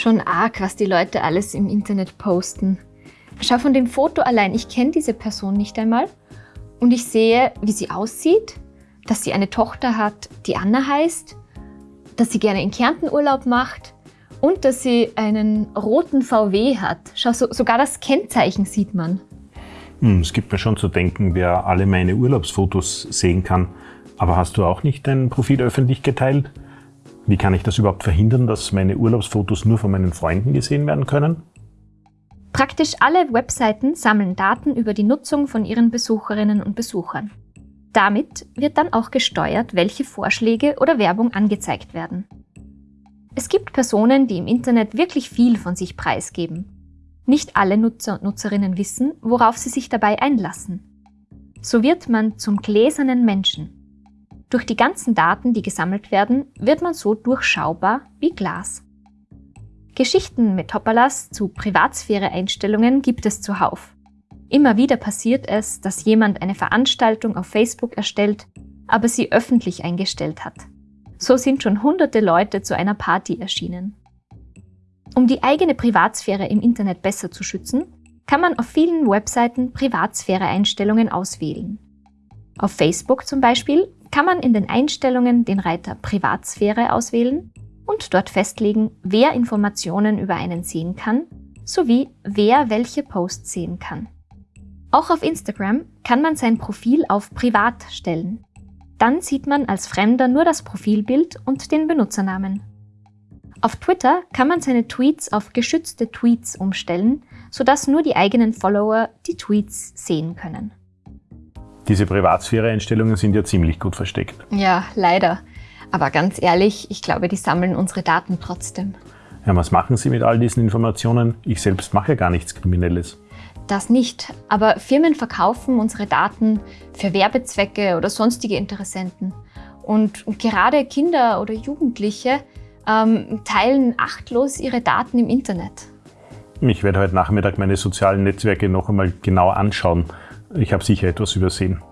Schon arg, was die Leute alles im Internet posten. Schau von dem Foto allein, ich kenne diese Person nicht einmal und ich sehe, wie sie aussieht, dass sie eine Tochter hat, die Anna heißt, dass sie gerne in Kärnten Urlaub macht und dass sie einen roten VW hat. Schau, so, sogar das Kennzeichen sieht man. Hm, es gibt mir schon zu denken, wer alle meine Urlaubsfotos sehen kann. Aber hast du auch nicht dein Profil öffentlich geteilt? Wie kann ich das überhaupt verhindern, dass meine Urlaubsfotos nur von meinen Freunden gesehen werden können? Praktisch alle Webseiten sammeln Daten über die Nutzung von ihren Besucherinnen und Besuchern. Damit wird dann auch gesteuert, welche Vorschläge oder Werbung angezeigt werden. Es gibt Personen, die im Internet wirklich viel von sich preisgeben. Nicht alle Nutzer und Nutzerinnen wissen, worauf sie sich dabei einlassen. So wird man zum gläsernen Menschen. Durch die ganzen Daten, die gesammelt werden, wird man so durchschaubar wie Glas. Geschichten mit Hoppalas zu Privatsphäre-Einstellungen gibt es zuhauf. Immer wieder passiert es, dass jemand eine Veranstaltung auf Facebook erstellt, aber sie öffentlich eingestellt hat. So sind schon hunderte Leute zu einer Party erschienen. Um die eigene Privatsphäre im Internet besser zu schützen, kann man auf vielen Webseiten Privatsphäre-Einstellungen auswählen. Auf Facebook zum Beispiel kann man in den Einstellungen den Reiter Privatsphäre auswählen und dort festlegen, wer Informationen über einen sehen kann, sowie wer welche Posts sehen kann. Auch auf Instagram kann man sein Profil auf Privat stellen. Dann sieht man als Fremder nur das Profilbild und den Benutzernamen. Auf Twitter kann man seine Tweets auf geschützte Tweets umstellen, sodass nur die eigenen Follower die Tweets sehen können. Diese Privatsphäre-Einstellungen sind ja ziemlich gut versteckt. Ja, leider. Aber ganz ehrlich, ich glaube, die sammeln unsere Daten trotzdem. Ja, was machen Sie mit all diesen Informationen? Ich selbst mache ja gar nichts Kriminelles. Das nicht, aber Firmen verkaufen unsere Daten für Werbezwecke oder sonstige Interessenten. Und, gerade Kinder oder Jugendliche ähm, teilen achtlos ihre Daten im Internet. Ich werde heute Nachmittag meine sozialen Netzwerke noch einmal genau anschauen. Ich habe sicher etwas übersehen.